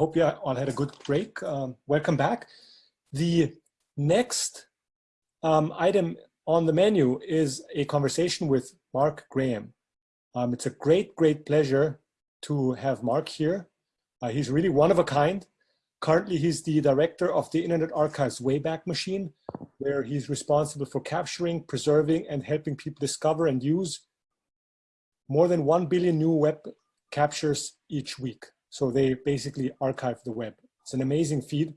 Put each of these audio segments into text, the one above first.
hope you all had a good break. Um, welcome back. The next um, item on the menu is a conversation with Mark Graham. Um, it's a great, great pleasure to have Mark here. Uh, he's really one of a kind. Currently, he's the director of the Internet Archive's Wayback Machine, where he's responsible for capturing, preserving, and helping people discover and use more than 1 billion new web captures each week. So they basically archive the web. It's an amazing feat.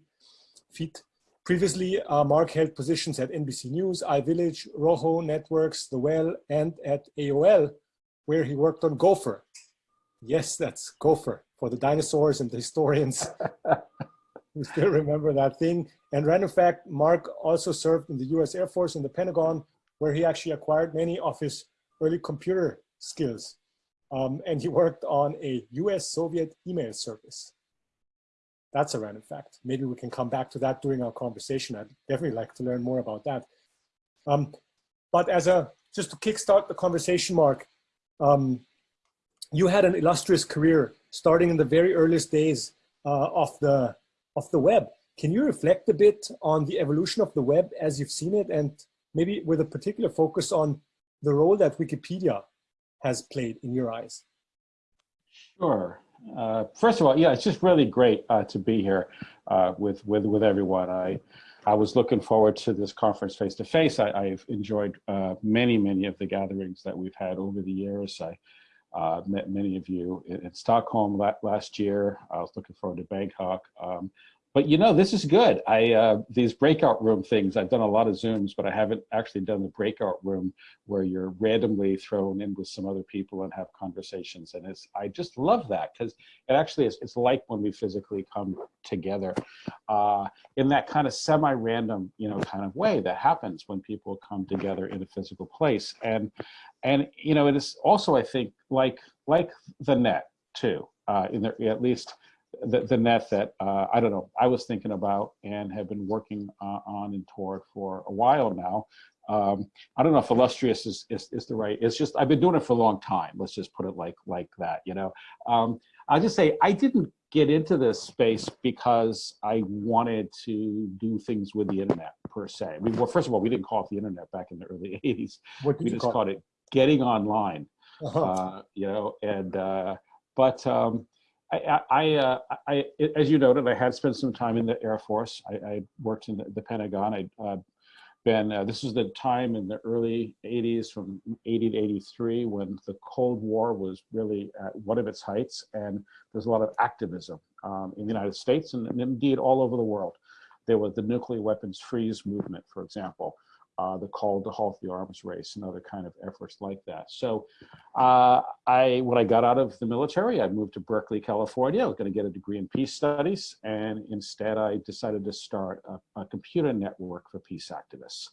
feat. Previously, uh, Mark held positions at NBC News, iVillage, Rojo Networks, The Well, and at AOL, where he worked on Gopher. Yes, that's Gopher for the dinosaurs and the historians who still remember that thing. And random fact, Mark also served in the US Air Force in the Pentagon, where he actually acquired many of his early computer skills. Um, and he worked on a US Soviet email service. That's a random fact. Maybe we can come back to that during our conversation. I'd definitely like to learn more about that. Um, but as a, just to kickstart the conversation, Mark, um, you had an illustrious career starting in the very earliest days uh, of, the, of the web. Can you reflect a bit on the evolution of the web as you've seen it and maybe with a particular focus on the role that Wikipedia has played in your eyes? Sure. Uh, first of all, yeah, it's just really great uh, to be here uh, with with with everyone. I I was looking forward to this conference face to face. I, have enjoyed uh, many many of the gatherings that we've had over the years. I uh, met many of you in, in Stockholm la last year. I was looking forward to Bangkok. Um, but you know, this is good. I uh, these breakout room things. I've done a lot of Zooms, but I haven't actually done the breakout room where you're randomly thrown in with some other people and have conversations. And it's I just love that because it actually is. It's like when we physically come together uh, in that kind of semi-random, you know, kind of way that happens when people come together in a physical place. And and you know, it is also I think like like the net too. Uh, in there, at least the, the net that uh, I don't know I was thinking about and have been working uh, on and toward for a while now. Um, I don't know if illustrious is, is, is the right. It's just I've been doing it for a long time. Let's just put it like like that. You know, um, I'll just say I didn't get into this space because I wanted to do things with the internet per se. I mean, well, first of all, we didn't call it the internet back in the early '80s. What did we you just call called it getting online. Uh -huh. uh, you know, and uh, but um, I, I, uh, I, as you noted, I had spent some time in the Air Force. I, I worked in the, the Pentagon. I'd uh, been, uh, this was the time in the early 80s from 80 to 83 when the Cold War was really at one of its heights and there's a lot of activism um, in the United States and, and indeed all over the world. There was the nuclear weapons freeze movement, for example uh, the call to halt the arms race and other kind of efforts like that. So uh, I, when I got out of the military, I moved to Berkeley, California. I was going to get a degree in peace studies. And instead, I decided to start a, a computer network for peace activists.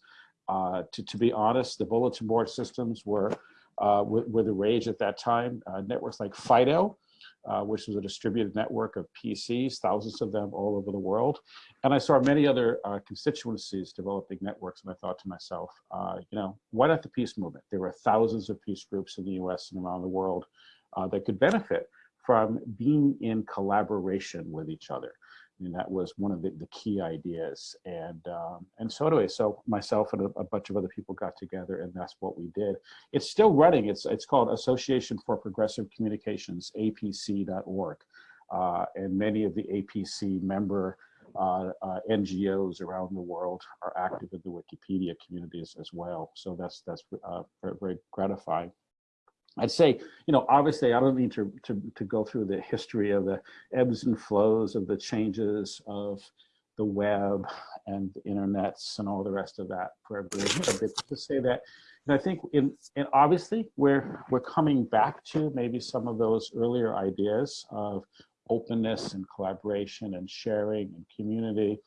Uh, to, to be honest, the bulletin board systems were, uh, were, were the rage at that time. Uh, networks like Fido, uh, which was a distributed network of PCs, thousands of them all over the world. And I saw many other uh, constituencies developing networks, and I thought to myself, uh, you know, why not the peace movement? There were thousands of peace groups in the US and around the world uh, that could benefit from being in collaboration with each other. And that was one of the, the key ideas. And um, and so anyway, so myself and a, a, bunch of other people got together and that's what we did. It's still running. It's, it's called Association for Progressive Communications, apc.org. Uh, and many of the APC member uh, uh, NGOs around the world are active in the Wikipedia communities as well. So that's, that's uh, very, very gratifying. I'd say, you know, obviously I don't need to, to, to go through the history of the ebbs and flows of the changes of the web and the internets and all the rest of that for everybody. Mm-hmm. But to say that, and I think in, and obviously we're, we're coming back to maybe some of those earlier ideas of openness and collaboration and sharing and community.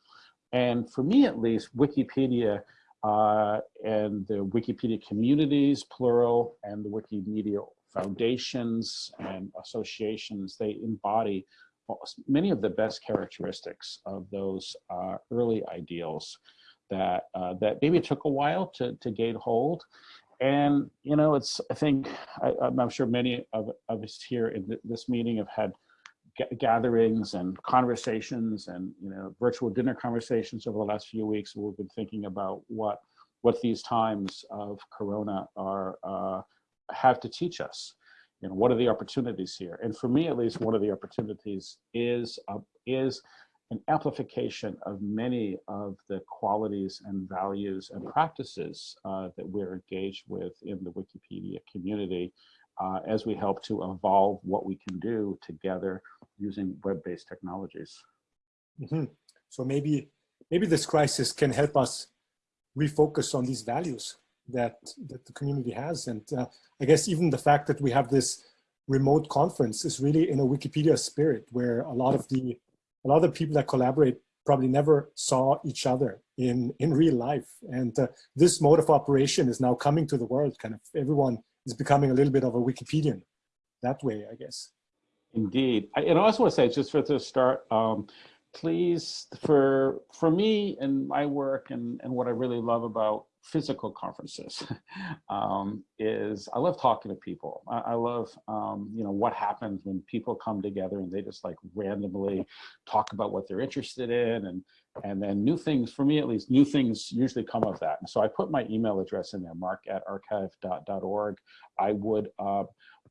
And for me, at least, Wikipedia uh, and the Wikipedia communities, plural, and the Wikimedia foundations and associations, they embody many of the best characteristics of those uh, early ideals that uh, that maybe took a while to, to gain hold. And, you know, it's, I think, I, am sure many of, of us here in th this meeting have had gatherings and conversations and you know virtual dinner conversations over the last few weeks. We've been thinking about what what these times of Corona are uh, have to teach us. You know, what are the opportunities here? And for me, at least, one of the opportunities is uh, is an amplification of many of the qualities and values and practices uh, that we're engaged with in the Wikipedia community uh, as we help to evolve what we can do together using web-based technologies. Mm -hmm. So maybe, maybe this crisis can help us refocus on these values that, that the community has. And uh, I guess even the fact that we have this remote conference is really in a Wikipedia spirit where a lot of the a lot of the people that collaborate probably never saw each other in, in real life. And uh, this mode of operation is now coming to the world. Kind of everyone is becoming a little bit of a Wikipedian that way, I guess. Indeed. I, and I also want to say, just for the start, um, please, for for me and my work and, and what I really love about physical conferences um, is I love talking to people. I, I love, um, you know, what happens when people come together and they just like randomly talk about what they're interested in and and then new things, for me at least, new things usually come of that. And so I put my email address in there, mark at archive.org. I would, uh,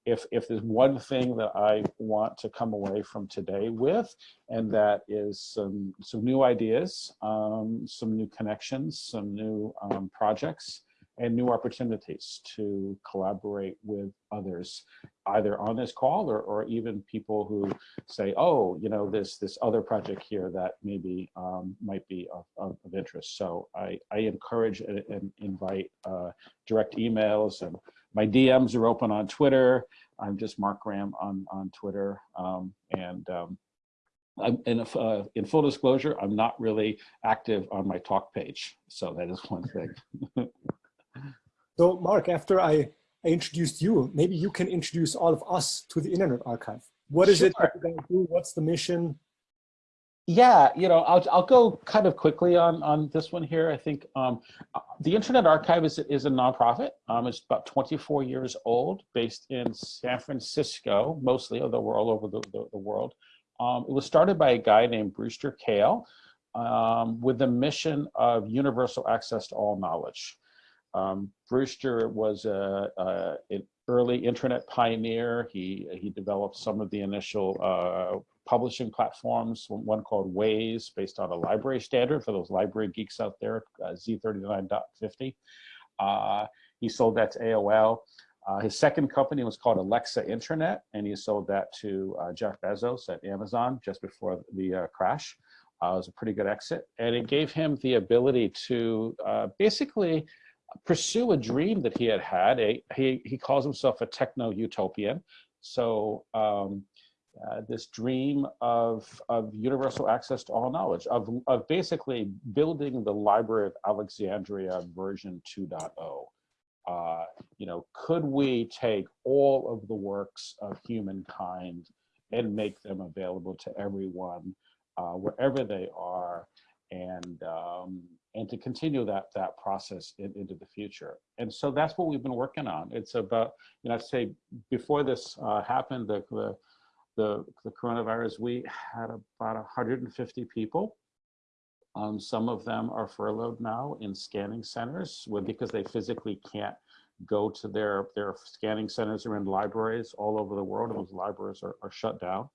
if, if there's one thing that I want to come away from today with, and that is some, some new ideas, um, some new connections, some new um, projects, and new opportunities to collaborate with others, either on this call or, or even people who say, oh, you know, this this other project here that maybe um, might be of, of, of, interest. So I, I encourage and, and invite uh, direct emails and my DMs are open on Twitter. I'm just Mark Graham on, on Twitter. Um, and um, in, uh, in full disclosure, I'm not really active on my talk page. So that is one thing. so Mark, after I, I introduced you, maybe you can introduce all of us to the Internet Archive. What is sure. it that you're going to do? What's the mission? Yeah, you know, I'll, I'll go kind of quickly on, on this one here. I think um, the Internet Archive is, is a nonprofit. Um, it's about 24 years old, based in San Francisco, mostly, although we're all over the, the, the world. Um, it was started by a guy named Brewster Kahle um, with the mission of universal access to all knowledge. Um, Brewster was a, a, an early internet pioneer. He, he developed some of the initial uh, publishing platforms, one called WAIS, based on a library standard for those library geeks out there, uh, Z39.50. Uh, he sold that to AOL. Uh, his second company was called Alexa Internet, and he sold that to uh, Jeff Bezos at Amazon just before the uh, crash. Uh, it was a pretty good exit, and it gave him the ability to basically pursue a dream that he had had. A, he, he calls himself a techno-utopian. So um, uh, this dream of, of universal access to all knowledge, of, of basically building the Library of Alexandria version 2.0. Uh, you know, could we take all of the works of humankind and make them available to everyone uh, wherever they are and um, and to continue that that process in, into the future. And so that's what we've been working on. It's about, you know, I'd say before this uh, happened, the, the the, the coronavirus, we had about 150 people. Um, some of them are furloughed now in scanning centers because they physically can't go to their, their scanning centers or in libraries all over the world. And those libraries are, are shut down.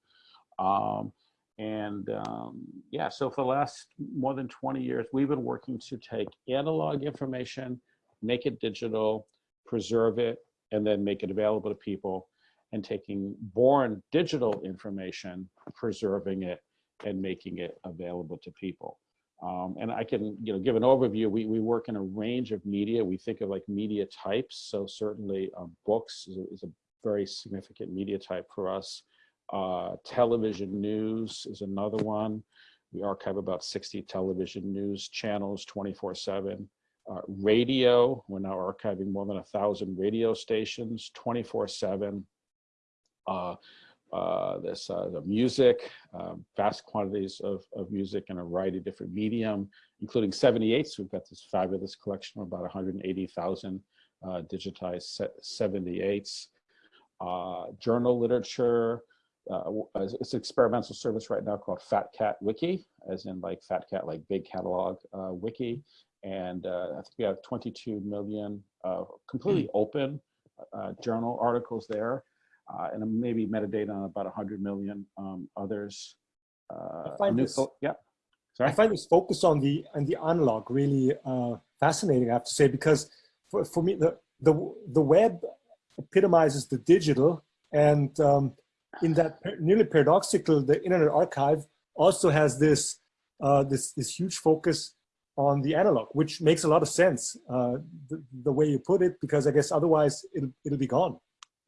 Um, and um, yeah, so for the last more than 20 years, we've been working to take analog information, make it digital, preserve it, and then make it available to people and taking born digital information, preserving it, and making it available to people. Um, and I can, you know, give an overview. We, we work in a range of media. We think of like media types. So certainly um, books is a, is a, very significant media type for us. Uh, television news is another one. We archive about 60 television news channels 24 seven. Uh, radio, we're now archiving more than a thousand radio stations 24 seven uh, uh, this uh, the music, um, vast quantities of, of music in a variety of different medium, including 78s. We've got this fabulous collection of about 180,000 uh, digitized 78s. Uh, journal literature, uh, uh, it's an experimental service right now called Fat Cat Wiki, as in like Fat Cat, like big catalog uh, wiki. And uh, I think we have 22 million uh, completely open uh, journal articles there, uh, and maybe metadata on about 100 million um, others. Uh, find this- yeah. I find this focus on the on the analog really uh, fascinating. I have to say because for, for me the the the web epitomizes the digital, and um, in that nearly paradoxical, the Internet Archive also has this uh, this this huge focus on the analog, which makes a lot of sense uh, the, the way you put it, because I guess otherwise it'll it'll be gone.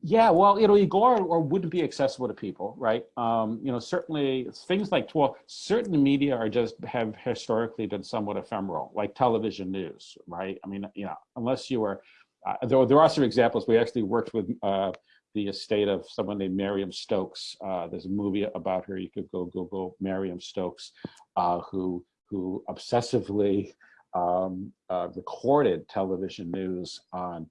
Yeah, well, it'll either go or, or wouldn't be accessible to people, right? Um, you know, certainly things like, well, certain media are just have historically been somewhat ephemeral, like television news, right? I mean, you know, unless you were, uh, there, there are some examples. We actually worked with uh, the estate of someone named Marion Stokes. Uh, there's a movie about her. You could go Google Marion Stokes, uh, who who obsessively um, uh, recorded television news on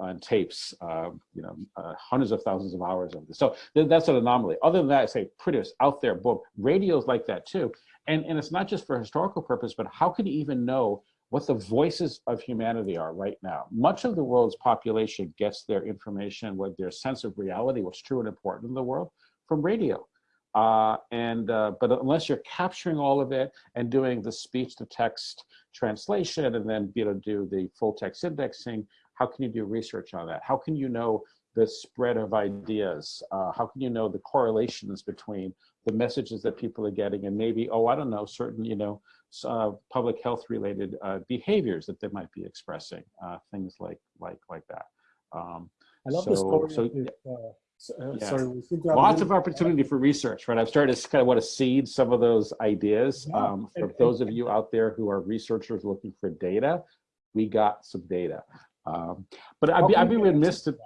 on tapes, uh, you know, uh, hundreds of thousands of hours of this. So th- that's an anomaly. Other than that, I say pretty out there, boom. Radio's like that too. And, and it's not just for historical purpose, but how can you even know what the voices of humanity are right now? Much of the world's population gets their information, what their sense of reality, what's true and important in the world, from radio. Uh, and uh, but unless you're capturing all of it and doing the speech to text translation and then able to do the full text indexing, how can you do research on that? How can you know the spread of ideas? Uh, how can you know the correlations between the messages that people are getting and maybe, oh, I don't know, certain, you know, uh, public health related uh, behaviors that they might be expressing, uh, things like like like that. Um, I love So- story. so- uh, uh, Sorry, we seem to have a lots of opportunity for research, right? I've started to kind of want to seed some of those ideas. Yeah, Um, for those of you out there who are researchers looking for data, we got some data. Um, but I'd be, I'd be remiss to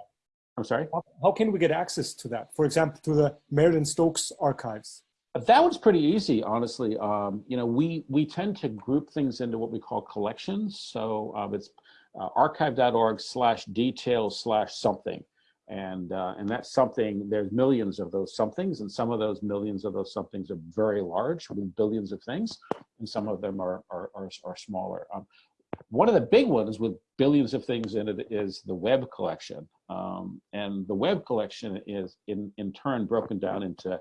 I'm sorry? How, how can we get access to that? For example, to the Marilyn Stokes archives. That one's pretty easy, honestly. Um, you know, we we tend to group things into what we call collections. So um, it's uh, archive.org slash detail slash something. And, uh, and that's something, there's millions of those somethings, and some of those millions of those somethings are very large, with billions of things, and some of them are, are, are, are smaller. Um, one of the big ones with billions of things in it is the web collection. Um, and the web collection is in, in turn broken down into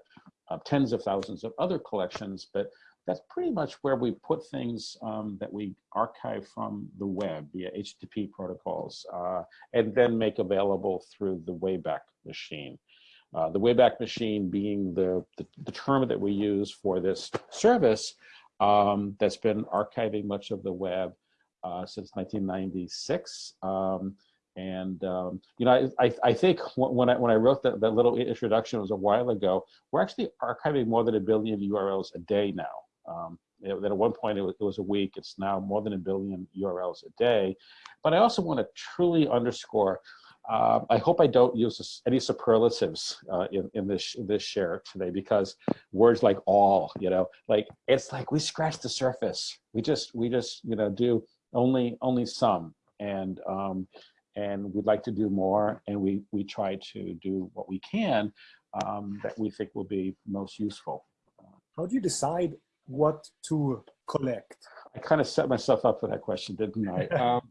uh, tens of thousands of other collections, but that's pretty much where we put things um, that we archive from the web via HTTP protocols uh, and then make available through the Wayback Machine. Uh, the Wayback Machine being the, the, the term that we use for this service um, that's been archiving much of the web uh, since 1996. Um, and um, you know, I, I, I think when I when I wrote that, that little introduction it was a while ago, we're actually archiving more than a billion URLs a day now. Um, that at one point it was, it was a week. It's now more than a billion URLs a day. But I also want to truly underscore. Uh, I hope I don't use any superlatives uh, in in this in this share today because words like all, you know, like it's like we scratch the surface. We just we just you know do only only some and um, and we'd like to do more and we we try to do what we can um, that we think will be most useful. How do you decide what to collect? i kind of set myself up for that question didn't i? Um,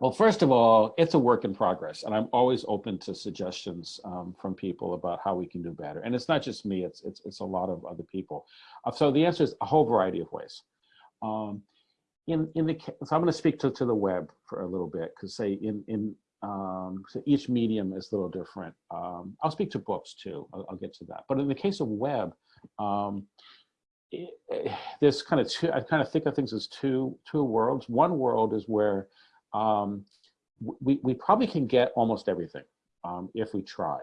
well first of all it's a work in progress and i'm always open to suggestions um, from people about how we can do better. And it's not just me it's it's, it's a lot of other people. Uh, so the answer is a whole variety of ways. Um, in in the so I'm going to speak to to the web for a little bit because say in in um, so each medium is a little different. Um, I'll speak to books too. I'll, I'll get to that. But in the case of web, um, it, eh, there's kind of two. I kind of think of things as two two worlds. One world is where um, we we probably can get almost everything um, if we try.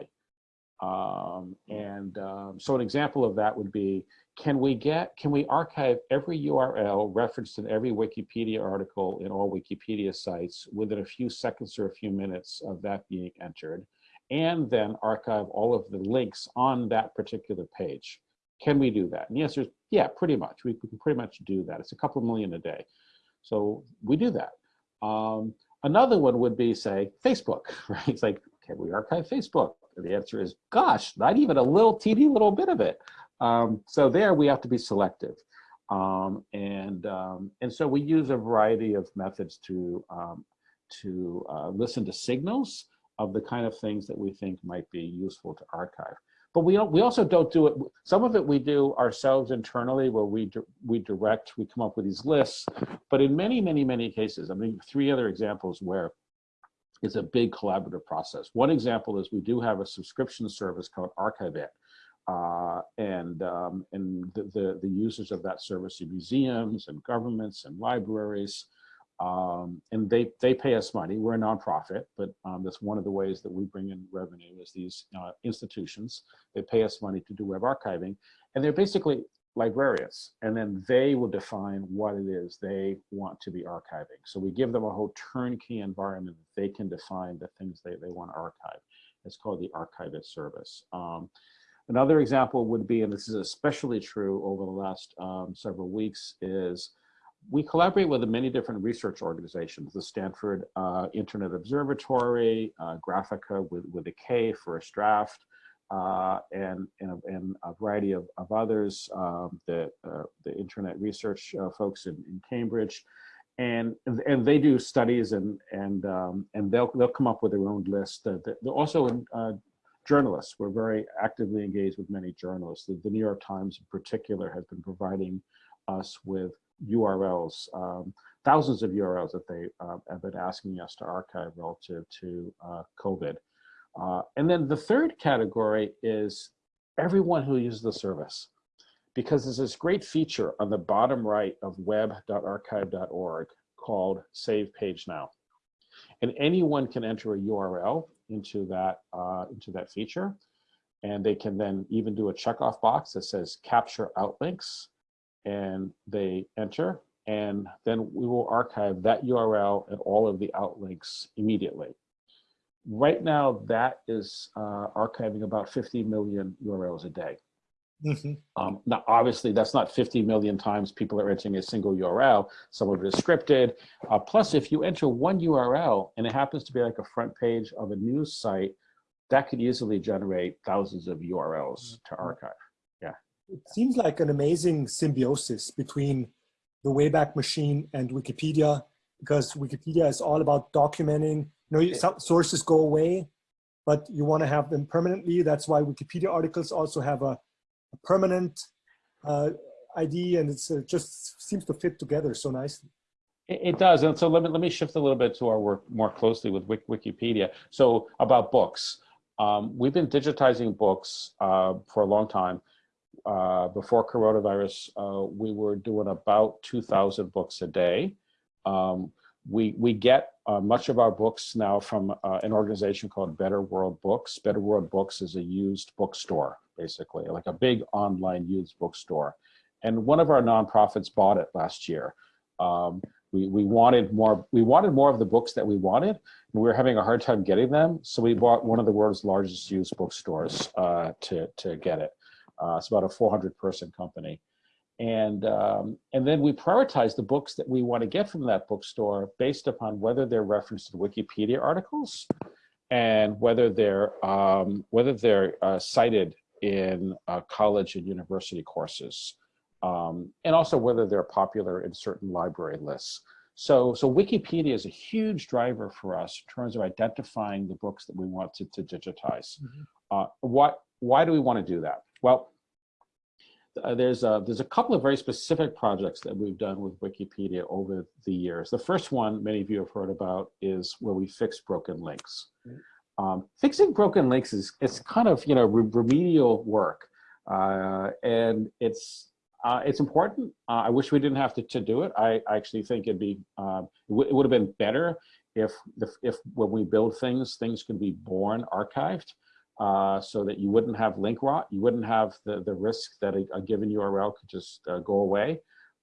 Um, and um, so an example of that would be can we get can we archive every url referenced in every wikipedia article in all wikipedia sites within a few seconds or a few minutes of that being entered and then archive all of the links on that particular page? Can we do that? And the answer is yeah pretty much. We can pretty much do that. It's a couple million a day. So we do that. Um, another one would be say facebook right? It's like can we archive facebook the answer is, gosh, not even a little teeny little bit of it. Um, so there we have to be selective. Um, and, um, and so we use a variety of methods to, um, to uh, listen to signals of the kind of things that we think might be useful to archive. But we, don't, we also don't do it, some of it we do ourselves internally where we, we direct, we come up with these lists. But in many, many, many cases, I mean, three other examples where it's a big collaborative process. One example is we do have a subscription service called Archive-It. Uh, and um, and the, the, the users of that service are museums and governments and libraries um, and they they pay us money. We're a nonprofit, but um, that's one of the ways that we bring in revenue is these uh, institutions. They pay us money to do web archiving, and they're basically librarians, and then they will define what it is they want to be archiving. So we give them a whole turnkey environment that they can define the things they, they want to archive. It's called the archivist service. Um, another example would be, and this is especially true over the last um, several weeks, is we collaborate with many different research organizations, the Stanford uh, Internet Observatory, uh, Graphika with, with a K, First Draft, uh, and, and, a, and, a variety of, of others, um, the, uh, the internet research uh, folks in, in Cambridge. And, and they do studies and, and, um, and they'll, they'll come up with their own list. they're also uh, journalists. We're very actively engaged with many journalists. The, the New York Times in particular has been providing us with URLs, um, thousands of URLs that they uh, have been asking us to archive relative to uh, COVID. Uh, and then the third category is everyone who uses the service. Because there's this great feature on the bottom right of web.archive.org called Save Page Now. And anyone can enter a URL into that, uh, into that feature. And they can then even do a checkoff box that says capture outlinks and they enter and then we will archive that URL and all of the outlinks immediately. Right now, that is uh, archiving about 50 million URLs a day. Mm -hmm. um, now, obviously, that's not 50 million times people are entering a single URL. Some of it is scripted. Uh, plus, if you enter one URL and it happens to be like a front page of a news site, that could easily generate thousands of URLs to mm-hmm. archive Yeah. it seems like an amazing symbiosis between the Wayback Machine and Wikipedia, because Wikipedia is all about documenting. You know, some sources go away, but you want to have them permanently. That's why Wikipedia articles also have a, a permanent uh, ID, and it uh, just seems to fit together so nicely. It, does, and so let me let me shift a little bit to our work more closely with Wikipedia. So about books, um, we've been digitizing books uh, for a long time uh, before coronavirus, uh, we were doing about 2,000 books a day. Um, we, we get uh, much of our books now from uh, an organization called Better World Books. Better World Books is a used bookstore, basically, like a big online used bookstore. And one of our nonprofits bought it last year. Um, we, we wanted more we wanted more of the books that we wanted and we were having a hard time getting them so we bought one of the world's largest used bookstores uh, to to get it uh, it's about a 400 person company. And, um, and then we prioritize the books that we want to get from that bookstore based upon whether they're referenced in Wikipedia articles and whether they're, um, whether they're uh, cited in uh, college and university courses. Um, and also whether they're popular in certain library lists. So, so Wikipedia is a huge driver for us in terms of identifying the books that we want to, to digitize. Mm -hmm. uh, what, why do we want to do that? Well, uh, there's a, there's a couple of very specific projects that we've done with Wikipedia over the years. The first one many of you have heard about is where we fix broken links. Mm-hmm. Um, fixing broken links is it's kind of you know re remedial work, uh, and it's uh, it's important. Uh, I wish we didn't have to, to do it. I, I actually think it'd be um, it, it would have been better if the, if when we build things, things can be born archived uh, so that you wouldn't have link rot, you wouldn't have the, the risk that a, a given URL could just uh, go away,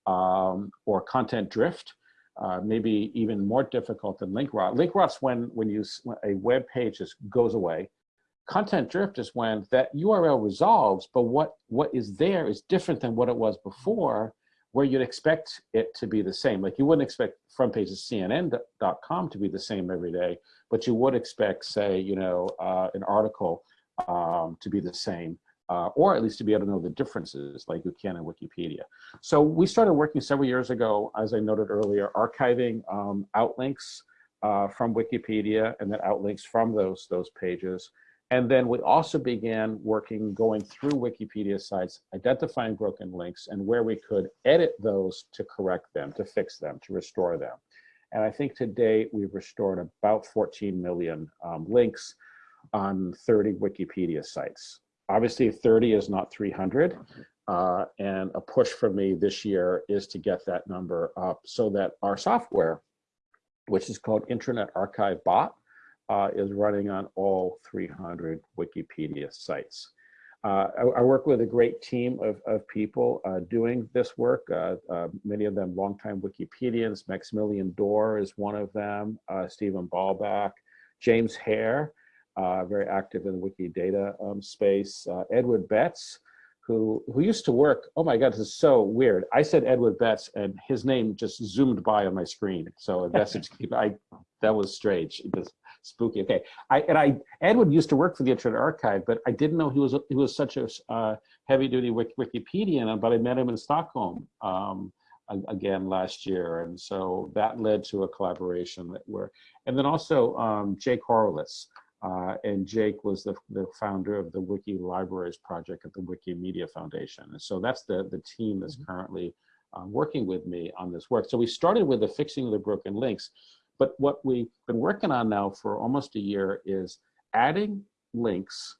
um, or content drift, uh, maybe even more difficult than link rot. Link rot's when, when, you, when a web page just goes away. Content drift is when that URL resolves, but what, what is there is different than what it was before, where you'd expect it to be the same. Like you wouldn't expect front page of CNN.com to be the same every day, but you would expect, say, you know, uh, an article um, to be the same, uh, or at least to be able to know the differences like you can in Wikipedia. So we started working several years ago, as I noted earlier, archiving um, outlinks uh, from Wikipedia and then outlinks from those, those pages. And then we also began working, going through Wikipedia sites, identifying broken links and where we could edit those to correct them, to fix them, to restore them. And I think to date, we've restored about 14 million um, links on 30 Wikipedia sites. Obviously 30 is not 300. Uh, and a push for me this year is to get that number up so that our software, which is called Internet Archive Bot, uh, is running on all 300 Wikipedia sites. Uh, I, I, work with a great team of, of people uh, doing this work, uh, uh, many of them longtime Wikipedians. Maximilian Doerr is one of them, uh, Stephen Balbach, James Hare, very active in the Wikidata um, space, Edward Betts, who who used to work. Oh my God, this is so weird. I said Edward Betts, and his name just zoomed by on my screen. So a message. I that was strange. It was spooky. Okay, I and I Edward used to work for the Internet Archive, but I didn't know he was he was such a uh, heavy duty Wikipedian. But I met him in Stockholm um, again last year, and so that led to a collaboration that we're. And then also um, Jake Orlowitz. Uh, and Jake was the, the founder of the Wiki Libraries project at the Wikimedia Foundation. And so that's the, the team that's mm-hmm. currently uh, working with me on this work. So we started with the fixing of the broken links, but what we've been working on now for almost a year is adding links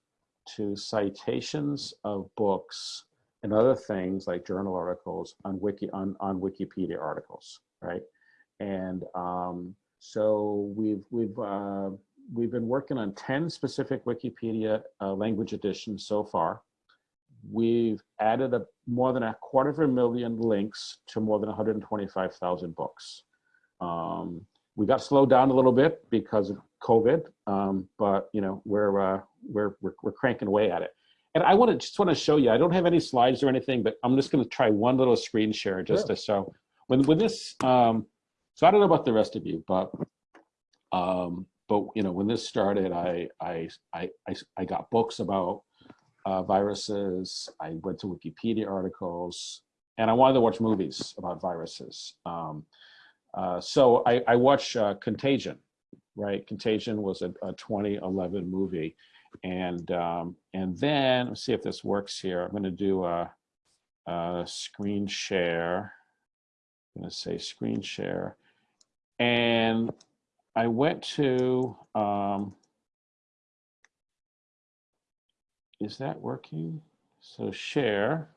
to citations of books and other things like journal articles on wiki on, on Wikipedia articles, right? And um, so we've we've uh, we've been working on 10 specific Wikipedia uh, language editions so far. We've added a, more than a quarter of a million links to more than 125,000 books. Um, we got slowed down a little bit because of COVID, um, but you know we're, uh, we're we're we're cranking away at it. And I want to just want to show you. I don't have any slides or anything, but I'm just going to try one little screen share just sure. to show when when this. Um, so I don't know about the rest of you, but um, but you know when this started I I I I, I got books about uh, viruses I went to Wikipedia articles and I wanted to watch movies about viruses um, uh, so I, I watched uh, Contagion right? Contagion was a, a 2011 movie. And um, and then let's see if this works here. I'm going to do a, a screen share. I'm going to say screen share. And I went to, um, is that working? So share.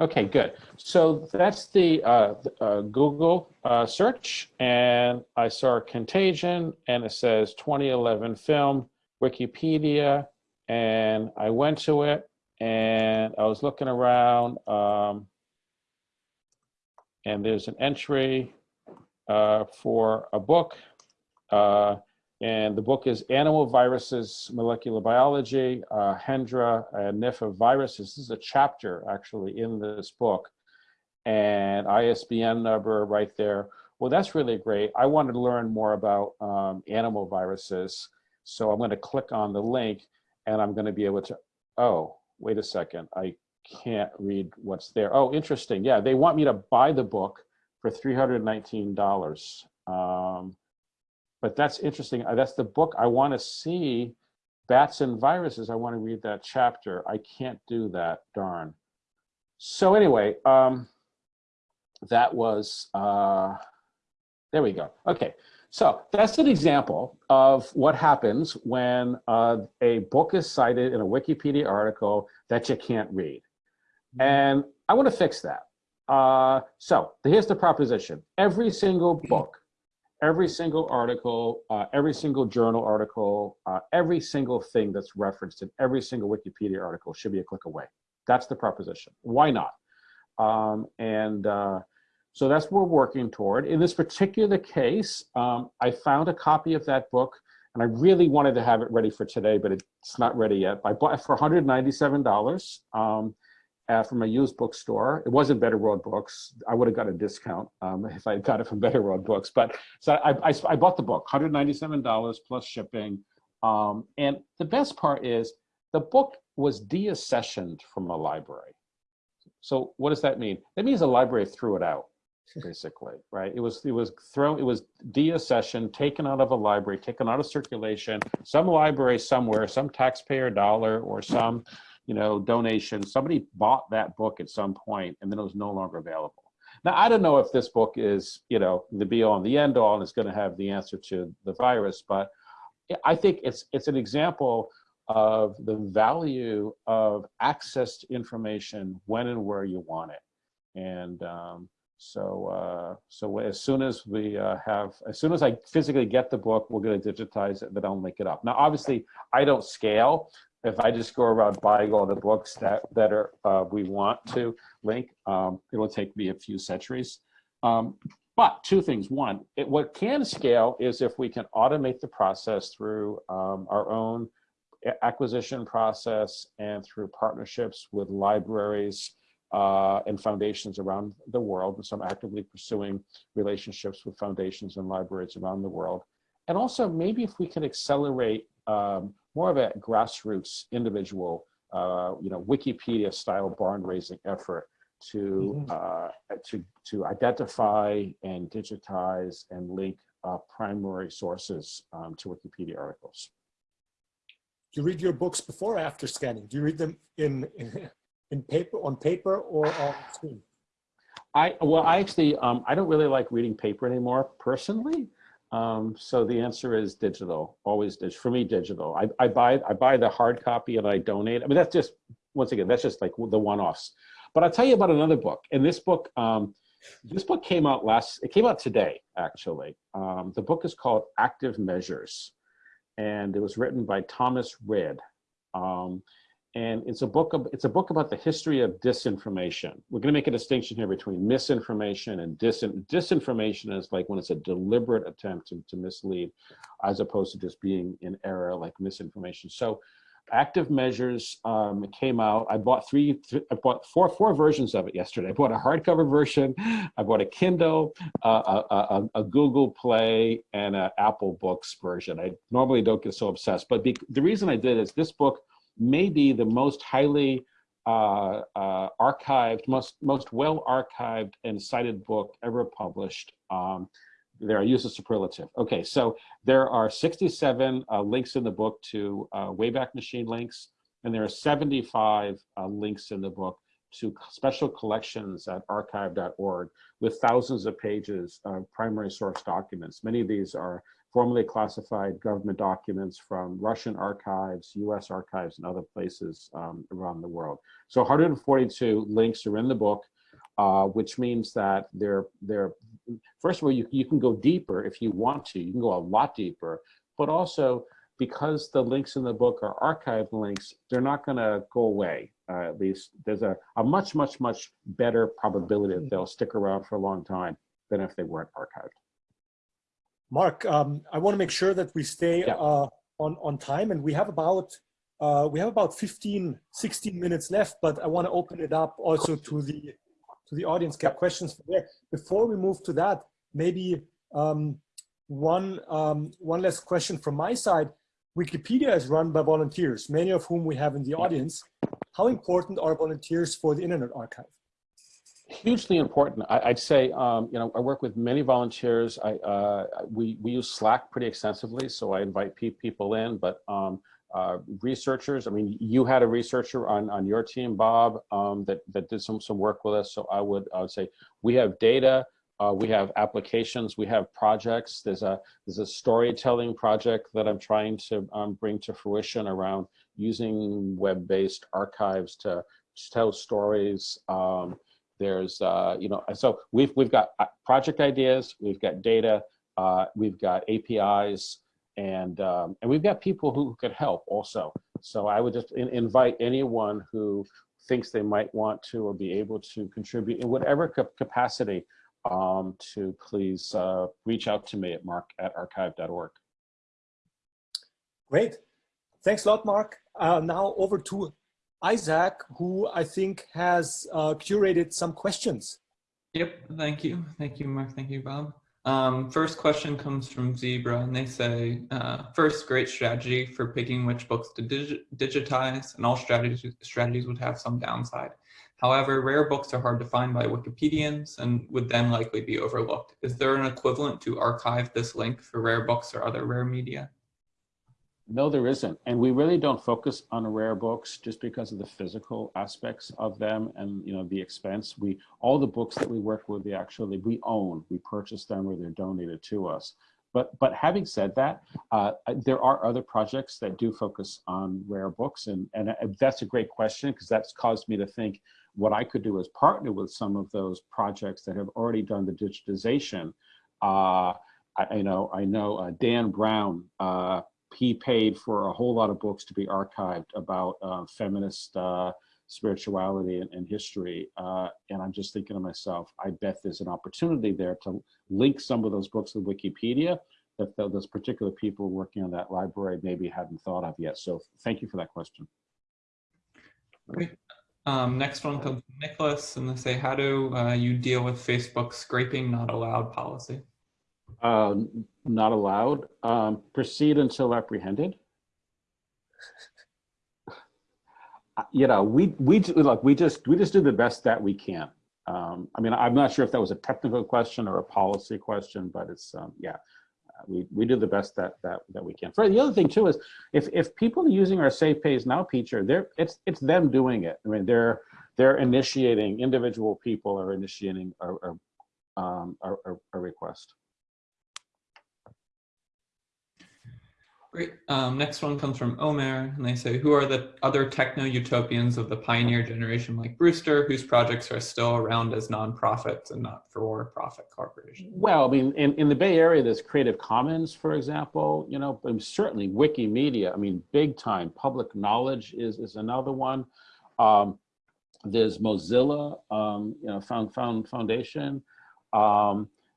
Okay, good. So that's the uh, uh, Google uh, search, and I saw Contagion, and it says 2011 film, Wikipedia, and I went to it, and I was looking around, um, and there's an entry uh, for a book. Uh, and the book is Animal Viruses, Molecular Biology, uh, Hendra and Nipah Viruses. This is a chapter actually in this book. And ISBN number right there. Well, that's really great. I wanted to learn more about um, animal viruses. So I'm going to click on the link and I'm going to be able to, oh, wait a second. I can't read what's there. Oh, interesting. Yeah, they want me to buy the book for $319. Um, but that's interesting. Uh, that's the book I want to see. Bats and Viruses. I want to read that chapter. I can't do that, darn. So anyway, um, that was, uh, there we go. Okay, so that's an example of what happens when uh, a book is cited in a Wikipedia article that you can't read. Mm-hmm. And I want to fix that. Uh, so here's the proposition. Every single book, every single article, uh, every single journal article, uh, every single thing that's referenced in every single Wikipedia article should be a click away. That's the proposition. Why not? Um, and uh, so that's what we're working toward. In this particular case, um, I found a copy of that book and I really wanted to have it ready for today, but it's not ready yet. I bought it for $197. Um, uh, from a used bookstore. It wasn't Better World Books. I would have got a discount um, if I had got it from Better World Books. But so I, I, I bought the book, $197 plus shipping. Um, and the best part is the book was deaccessioned from a library. So what does that mean? That means the library threw it out, basically, right? It was it was thrown, it was deaccessioned, taken out of a library, taken out of circulation. Some library somewhere, some taxpayer dollar or some, you know, donation. Somebody bought that book at some point, and then it was no longer available. Now I don't know if this book is, you know, the be all and the end all, and it's going to have the answer to the virus, but I think it's it's an example of the value of access to information when and where you want it. And um, so, uh, so as soon as we uh, have, as soon as I physically get the book, we're going to digitize it, then I'll link it up. Now, obviously, I don't scale. If I just go around buying all the books that that are uh, we want to link, um, it'll take me a few centuries. Um, but two things. One, it, what can scale is if we can automate the process through um, our own acquisition process and through partnerships with libraries uh, and foundations around the world. And so I'm actively pursuing relationships with foundations and libraries around the world. And also maybe if we can accelerate um, more of a grassroots individual, uh, you know, Wikipedia style barn raising effort to, mm -hmm. uh, to, to identify and digitize and link uh, primary sources um, to Wikipedia articles Do you read your books before or after scanning? Do you read them in, in, in paper, on paper or on screen? I, well, I actually, um, I don't really like reading paper anymore personally. Um, so the answer is digital, always digital. For me, digital. I, I buy I buy the hard copy and I donate. I mean, that's just once again, that's just like the one-offs. But I'll tell you about another book. And this book, um, this book came out last. It came out today, actually. Um, the book is called Active Measures and it was written by Thomas Rid. Um, and it's a book of, it's a book about the history of disinformation. We're going to make a distinction here between misinformation and disin disinformation is like when it's a deliberate attempt to, to mislead, as opposed to just being in error like misinformation. So active measures um, came out. I bought three, th I bought four, four versions of it yesterday. I bought a hardcover version, I bought a Kindle, uh, a, a, a, Google Play, and an Apple Books version. I normally don't get so obsessed, but the reason I did is this book may be the most highly uh, uh, archived, most, most well archived and cited book ever published. Um, there, I use a superlative. Okay, so there are 67 uh, links in the book to uh, Wayback Machine links, and there are 75 uh, links in the book to special collections at archive.org with thousands of pages of primary source documents. Many of these are formally classified government documents from Russian archives, US archives, and other places um, around the world. So 142 links are in the book uh, which means that they're, they're, first of all, you, you can go deeper if you want to, you can go a lot deeper, but also because the links in the book are archived links, they're not gonna go away. Uh, at least there's a, a much, much, much better probability that they'll stick around for a long time than if they weren't archived. Mark, um, I want to make sure that we stay yeah. uh, on on time, and we have about uh, we have about 15, 16 minutes left. But I want to open it up also to the to the audience get questions from there. Before we move to that, maybe um, one, um, one last question from my side. Wikipedia is run by volunteers, many of whom we have in the audience. How important are volunteers for the Internet Archive? Hugely important. I, would say, um, you know, I work with many volunteers. I, uh, we, we use Slack pretty extensively, so I invite pe people in, but um, uh, researchers. I mean, you had a researcher on, on your team, Bob, um, that, that did some, some work with us. So I would, I would say we have data, uh, we have applications, we have projects. There's a, there's a storytelling project that I'm trying to um, bring to fruition around using web-based archives to, to, tell stories. Um, there's, uh, you know, so we've, we've got uh, project ideas, we've got data, uh, we've got APIs, and um, and we've got people who could help also. So I would just in, invite anyone who thinks they might want to or be able to contribute in whatever capacity um, to please uh, reach out to me at mark at archive.org. Great. Thanks a lot, Mark. Uh, now over to Isaac, who I think has uh, curated some questions. Yep, thank you. Thank you, Mark. Thank you, Bob. Um, first question comes from Zebra, and they say, uh, first, great strategy for picking which books to dig digitize, and all strategies, strategies would have some downside. However, rare books are hard to find by Wikipedians and would then likely be overlooked. Is there an equivalent to archive this link for rare books or other rare media? No, there isn't. And we really don't focus on rare books just because of the physical aspects of them and, you know, the expense. We, all the books that we work with, we actually, we own, we purchase them or they're donated to us. But, but having said that, uh, there are other projects that do focus on rare books. And, and uh, that's a great question because that's caused me to think what I could do is partner with some of those projects that have already done the digitization. Uh, I, you know, I know uh, Dan Brown, uh, he paid for a whole lot of books to be archived about uh, feminist uh, spirituality and, and history. Uh, and I'm just thinking to myself, I bet there's an opportunity there to link some of those books with Wikipedia that those particular people working on that library maybe hadn't thought of yet. So thank you for that question. Um, next one comes from Nicholas and they say, how do uh, you deal with Facebook scraping not allowed policy? Uh, not allowed. Um, proceed until apprehended. Uh, you know, we we look, we just we just do the best that we can. Um, I mean, I'm not sure if that was a technical question or a policy question, but it's um, yeah, uh, we we do the best that that that we can. For the other thing too is if if people are using our Save Page Now feature, they're it's it's them doing it. I mean, they're they're initiating individual people are initiating a, a, um, a, a request. Great. Um, next one comes from Omer, and they say, who are the other techno-utopians of the pioneer generation like Brewster, whose projects are still around as nonprofits and not for-profit corporations? Well, I mean, in, in the Bay Area, there's Creative Commons, for example, you know, certainly Wikimedia, I mean, big time. Public Knowledge is, is another one. Um, there's Mozilla, um, you know, Found, Found Foundation.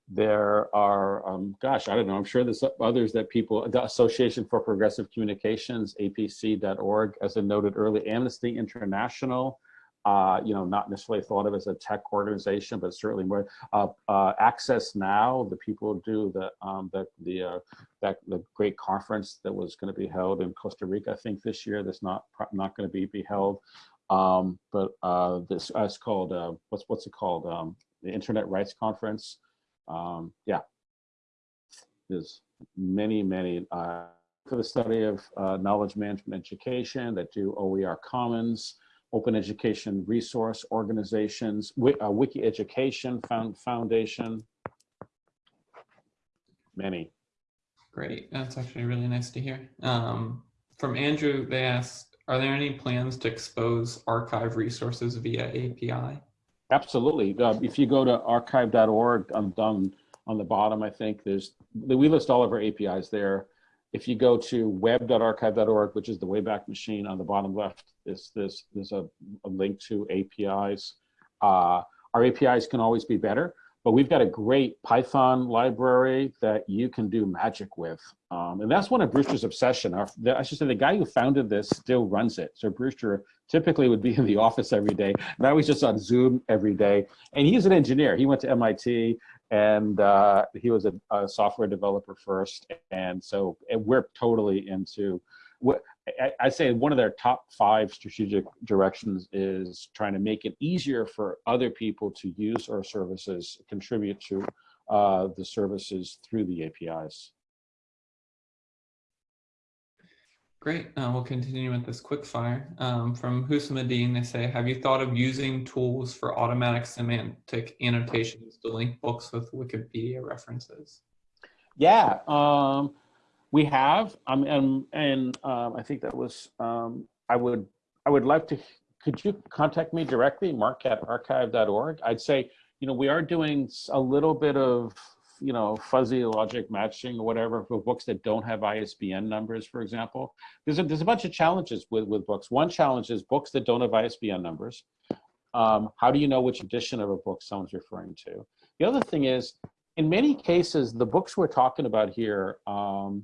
There are, um, gosh, I don't know, I'm sure there's others that people, the Association for Progressive Communications, apc.org, as I noted earlier, Amnesty International, uh, you know, not necessarily thought of as a tech organization, but certainly more. Uh, uh, Access Now, the people do the um, the the uh, that the great conference that was going to be held in Costa Rica, I think this year. That's not not going to be be held. Um, but uh, this uh, it's called what's what's it called? Um, the Internet Rights Conference um, yeah, there's many, many uh, for the study of uh, knowledge management education that do OER Commons, open education resource organizations, uh, Wiki Education Found Foundation, many. Great, that's actually really nice to hear. Um, from Andrew, they asked, are there any plans to expose archive resources via API? Absolutely. Uh, if you go to archive.org, I'm done on the bottom, I think there's, we list all of our APIs there. If you go to web.archive.org, which is the Wayback Machine on the bottom left, is this, there's a, a link to APIs. Uh, our APIs can always be better, but we've got a great Python library that you can do magic with. Um, and that's one of Brewster's obsession. Our, the, I should say the guy who founded this still runs it. So Brewster typically would be in the office every day. Now he's just on Zoom every day. And he's an engineer. He went to MIT and uh, he was a, a, software developer first. And so and we're totally into I, say one of their top five strategic directions is trying to make it easier for other people to use our services, contribute to uh, the services through the APIs. Great. Uh, we'll continue with this quick fire. Um, from Husamadeen, they say, have you thought of using tools for automatic semantic annotations to link books with Wikipedia references? Yeah. Um, we have, um, and, and um, I think that was, um, I would, I would like to, could you contact me directly, mark at archive.org? I'd say, you know, we are doing a little bit of, you know, fuzzy logic matching or whatever for books that don't have ISBN numbers, for example. There's a, there's a bunch of challenges with, with books. One challenge is books that don't have ISBN numbers. Um, how do you know which edition of a book someone's referring to? The other thing is, in many cases, the books we're talking about here, um,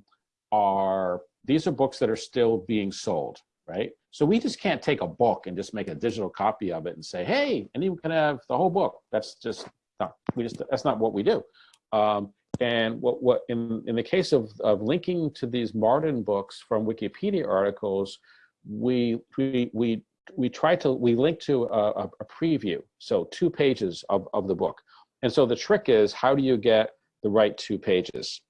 are, these are books that are still being sold, right? So we just can't take a book and just make a digital copy of it and say, hey, anyone can have the whole book. That's just, not, we just, that's not what we do. Um, and what, what in, in the case of, of linking to these Martin books from Wikipedia articles, we, we, we, we try to, we link to a, a preview. So two pages of, of the book. And so the trick is how do you get the right two pages?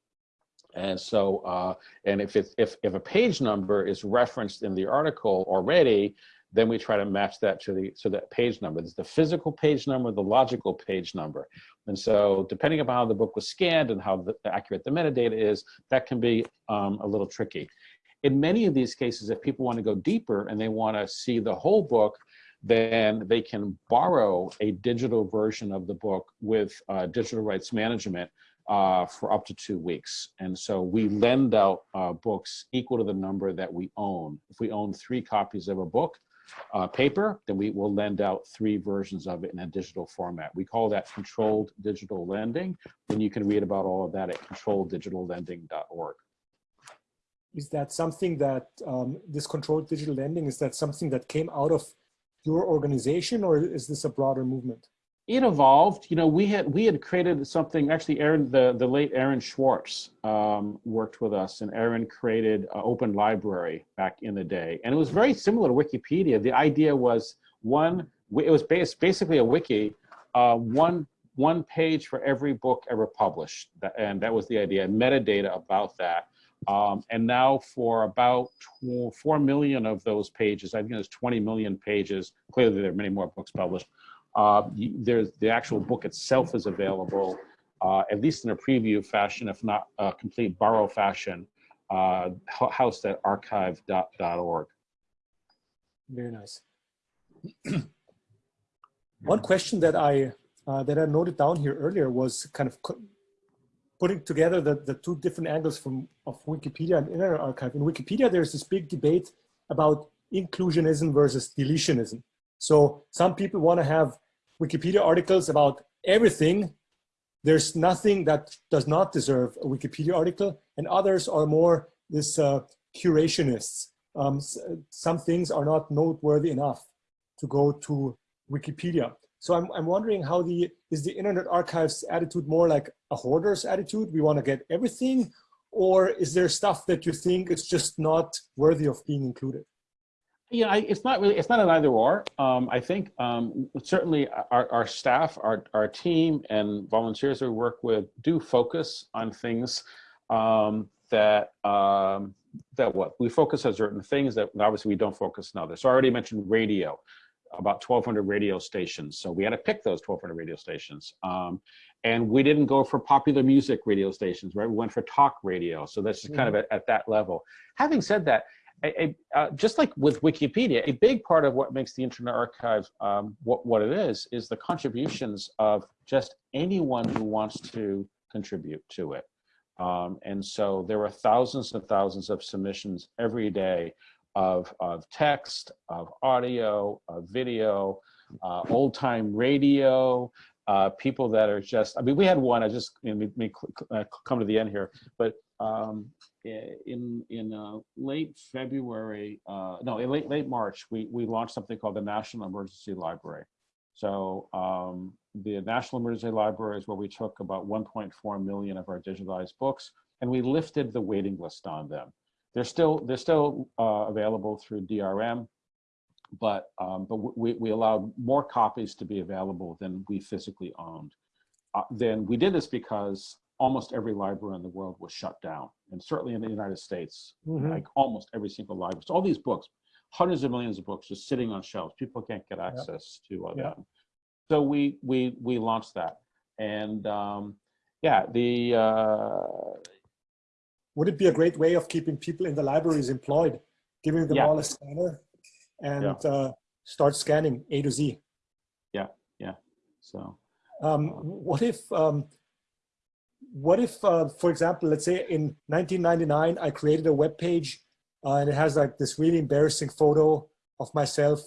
And so, uh, and if, it, if, if a page number is referenced in the article already, then we try to match that to the so that page number. There's the physical page number, the logical page number. And so depending upon how the book was scanned and how the, accurate the metadata is, that can be um, a little tricky. In many of these cases, if people want to go deeper and they want to see the whole book, then they can borrow a digital version of the book with uh, digital rights management uh, for up to two weeks. And so we lend out uh, books equal to the number that we own. If we own three copies of a book, uh, paper, then we will lend out three versions of it in a digital format. We call that controlled digital lending, and you can read about all of that at controlleddigitallending.org. Is that something that, um, this controlled digital lending, is that something that came out of your organization or is this a broader movement? It evolved. You know, we had we had created something. Actually, Aaron, the the late Aaron Swartz um, worked with us, and Aaron created an open library back in the day, and it was very similar to Wikipedia. The idea was one. It was based, basically a wiki, uh, one one page for every book ever published, and that was the idea. Metadata about that. Um, and now for about 4 million of those pages, I think there's 20 million pages, clearly there are many more books published, uh, there's the actual book itself is available, uh, at least in a preview fashion, if not a complete borrow fashion, uh, archive.org. Very nice. One question that I uh, that I noted down here earlier was kind of putting together the, the two different angles from of Wikipedia and Internet Archive. In Wikipedia, there's this big debate about inclusionism versus deletionism. So some people want to have Wikipedia articles about everything. There's nothing that does not deserve a Wikipedia article, and others are more this uh, curationists. Um, some things are not noteworthy enough to go to Wikipedia. So I'm, I'm wondering how the, is the Internet Archive's attitude more like a hoarder's attitude? We want to get everything, or is there stuff that you think is just not worthy of being included? Yeah, I, it's not really, it's not an either or. Um, I think um, certainly our, our staff, our, our team and volunteers we work with do focus on things um, that, um, that what? We focus on certain things that obviously we don't focus on others. So I already mentioned radio, about 1,200 radio stations. So we had to pick those 1,200 radio stations. Um, and we didn't go for popular music radio stations, right? We went for talk radio. So that's just kind of mm-hmm. at, at that level. Having said that, a, a, uh, just like with Wikipedia, a big part of what makes the Internet Archive um, what, what it is, is the contributions of just anyone who wants to contribute to it. Um, and so there are thousands and thousands of submissions every day of, of text, of audio, of video, uh, old time radio, uh, people that are just, I mean, we had one, I just, you know, me, uh, come to the end here, but um, in in uh, late February, uh, no, in late late March, we we launched something called the National Emergency Library. So um, the National Emergency Library is where we took about 1.4 million of our digitalized books, and we lifted the waiting list on them. They're still they're still uh, available through DRM, but um, but we we allowed more copies to be available than we physically owned. Uh, then we did this because almost every library in the world was shut down. And certainly in the United States, mm -hmm. like almost every single library. So all these books, hundreds of millions of books just sitting on shelves. People can't get access to uh, yep. them. So we, we, we launched that. And um, yeah, the... Uh, Would it be a great way of keeping people in the libraries employed, giving them yeah. all a scanner and yeah. uh, start scanning A to Z? Yeah, yeah. So... Um, what if um, what if, uh, for example, let's say in 1999, I created a web page uh, and it has like this really embarrassing photo of myself.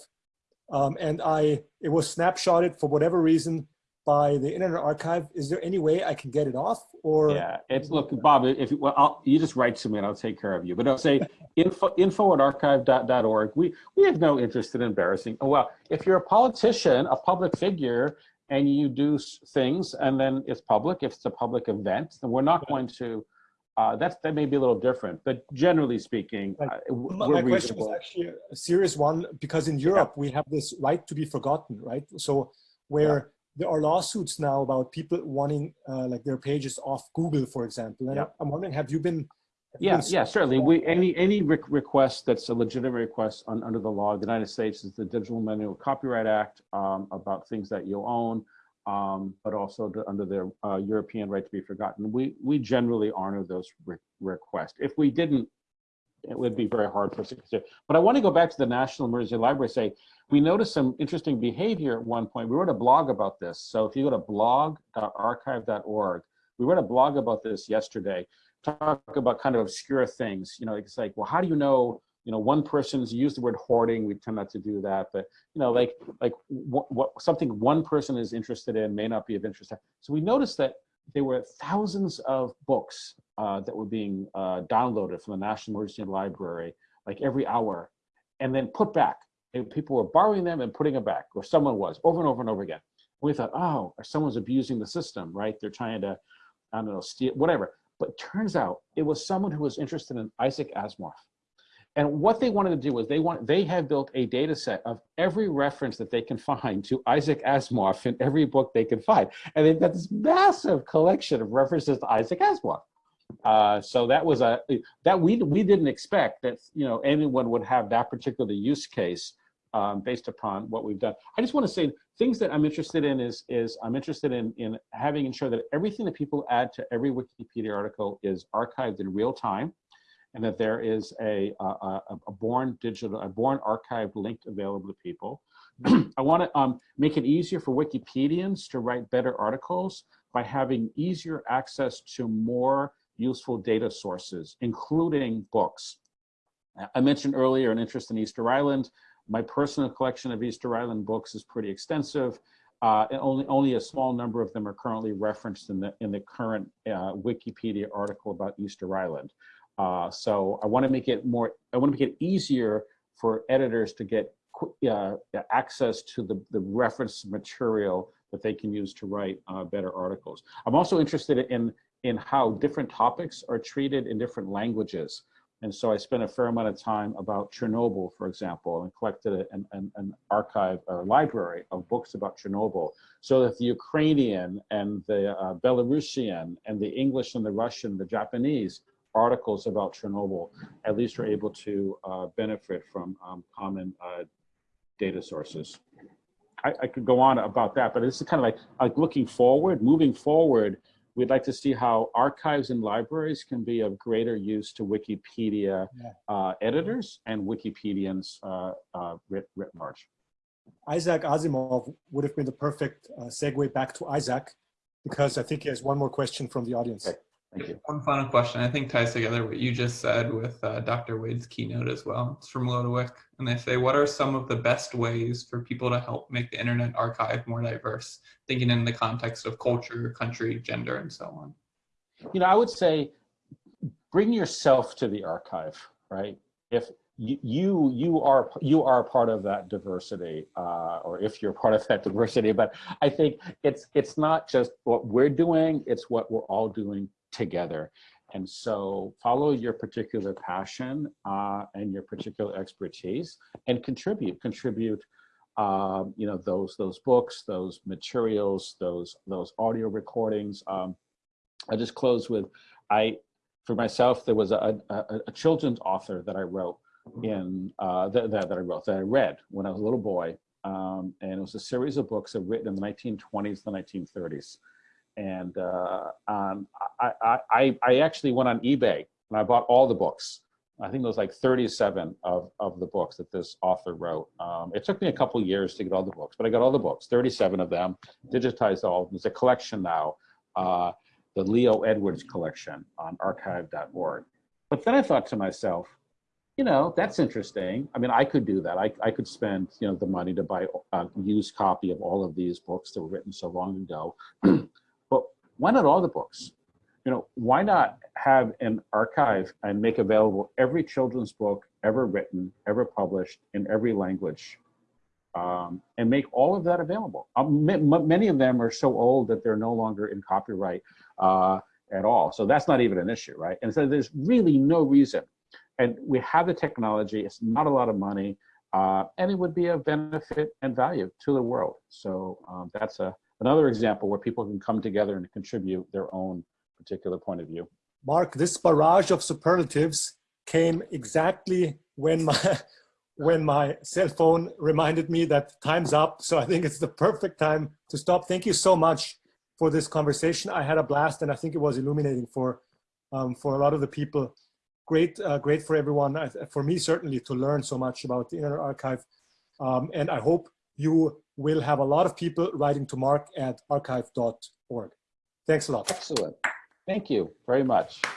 Um, and I, it was snapshotted for whatever reason by the Internet Archive. Is there any way I can get it off or? Yeah, it's look, Bob, if well, I'll, you just write to me and I'll take care of you. But I'll say info, info at archive.org. We, we have no interest in embarrassing. Oh, well, if you're a politician, a public figure, and you do things and then it's public. If it's a public event, then we're not going to, uh, that's, that may be a little different, but generally speaking, Right. uh, My, my question was reasonable. actually a serious one because in Europe we have this right to be forgotten, right? So where there are lawsuits now about people wanting uh, like their pages off Google, for example. And Yeah. I'm wondering, have you been? Yeah, yeah, certainly. We, any, any re- request that's a legitimate request on, under the law, of the United States is the Digital Millennial Copyright Act um, about things that you own, um, but also the, under the uh, European right to be forgotten. We, we generally honor those re- requests. If we didn't, it would be very hard for us to consider. But I want to go back to the National Emergency Library, say, we noticed some interesting behavior at one point. We wrote a blog about this. So if you go to blog.archive.org, we wrote a blog about this yesterday talk about kind of obscure things. You know, it's like, well, how do you know? You know, one person's used the word hoarding. We tend not to do that, but you know, like like what, what something one person is interested in may not be of interest. So we noticed that there were thousands of books uh, that were being uh, downloaded from the National Emergency Library, like every hour, and then put back. And people were borrowing them and putting them back, or someone was over and over and over again. We thought, oh, someone's abusing the system, right? They're trying to, I don't know, steal whatever. But turns out it was someone who was interested in Isaac Asimov. And what they wanted to do was they want they have built a data set of every reference that they can find to Isaac Asimov in every book they can find. And they've got this massive collection of references to Isaac Asimov. Uh, so that was a that we we didn't expect that you know anyone would have that particular use case um, based upon what we've done. I just want to say things that I'm interested in is is I'm interested in in having ensure that everything that people add to every Wikipedia article is archived in real time, and that there is a a, a, born digital a born archived link available to people. I want to um, make it easier for Wikipedians to write better articles by having easier access to more useful data sources, including books. I mentioned earlier an interest in Easter Island. My personal collection of Easter Island books is pretty extensive. Uh, only only a small number of them are currently referenced in the in the current uh, Wikipedia article about Easter Island. Uh, so I want to make it more. I want to make it easier for editors to get uh, access to the the reference material that they can use to write uh, better articles. I'm also interested in in how different topics are treated in different languages. And so I spent a fair amount of time about Chernobyl, for example, and collected an, an, archive or library of books about Chernobyl so that the Ukrainian and the uh, Belarusian and the English and the Russian, the Japanese articles about Chernobyl at least are able to uh, benefit from um, common uh, data sources. I, I could go on about that, but this is kind of like, like looking forward, moving forward, we'd like to see how archives and libraries can be of greater use to Wikipedia Yeah. uh, editors and Wikipedians uh, uh, writ, writ large. Isaac Asimov would have been the perfect uh, segue back to Isaac because I think he has one more question from the audience. Okay. Thank you. One final question, I think ties together what you just said with uh, Dr. Wade's keynote as well. It's from Lodewick, and they say, what are some of the best ways for people to help make the Internet Archive more diverse, thinking in the context of culture, country, gender, and so on? You know, I would say bring yourself to the archive, right? If you you, you are you are part of that diversity, uh, or if you're part of that diversity, but I think it's it's not just what we're doing; it's what we're all doing together. And so follow your particular passion uh, and your particular expertise and contribute, contribute, um, you know, those, those books, those materials, those, those audio recordings. Um, I just close with, I, for myself, there was a, a, a children's author that I wrote in, uh, that, that, that I wrote, that I read when I was a little boy. Um, and it was a series of books that were written in the 1920s, the 1930s and uh, um, I, I, I actually went on eBay and I bought all the books. I think there was like 37 of, of the books that this author wrote. Um, it took me a couple years to get all the books, but I got all the books, 37 of them, digitized all. There's a collection now, uh, the Leo Edwards collection on archive.org. But then I thought to myself, you know, that's interesting. I mean, I could do that. I, I could spend, you know, the money to buy a used copy of all of these books that were written so long ago. why not all the books? You know, why not have an archive and make available every children's book ever written, ever published in every language um, and make all of that available. Um, ma- ma- many of them are so old that they're no longer in copyright uh, at all. So that's not even an issue, right? And so there's really no reason. And we have the technology, it's not a lot of money, uh, and it would be of benefit and value to the world. So um, that's a, another example where people can come together and contribute their own particular point of view. Mark, this barrage of superlatives came exactly when my when my cell phone reminded me that time's up. So I think it's the perfect time to stop. Thank you so much for this conversation. I had a blast, and I think it was illuminating for um, for a lot of the people. Great, uh, great for everyone. For me, certainly, to learn so much about the Internet Archive. Um, and I hope you will have a lot of people writing to Mark at archive.org. Thanks a lot. Excellent. Thank you very much.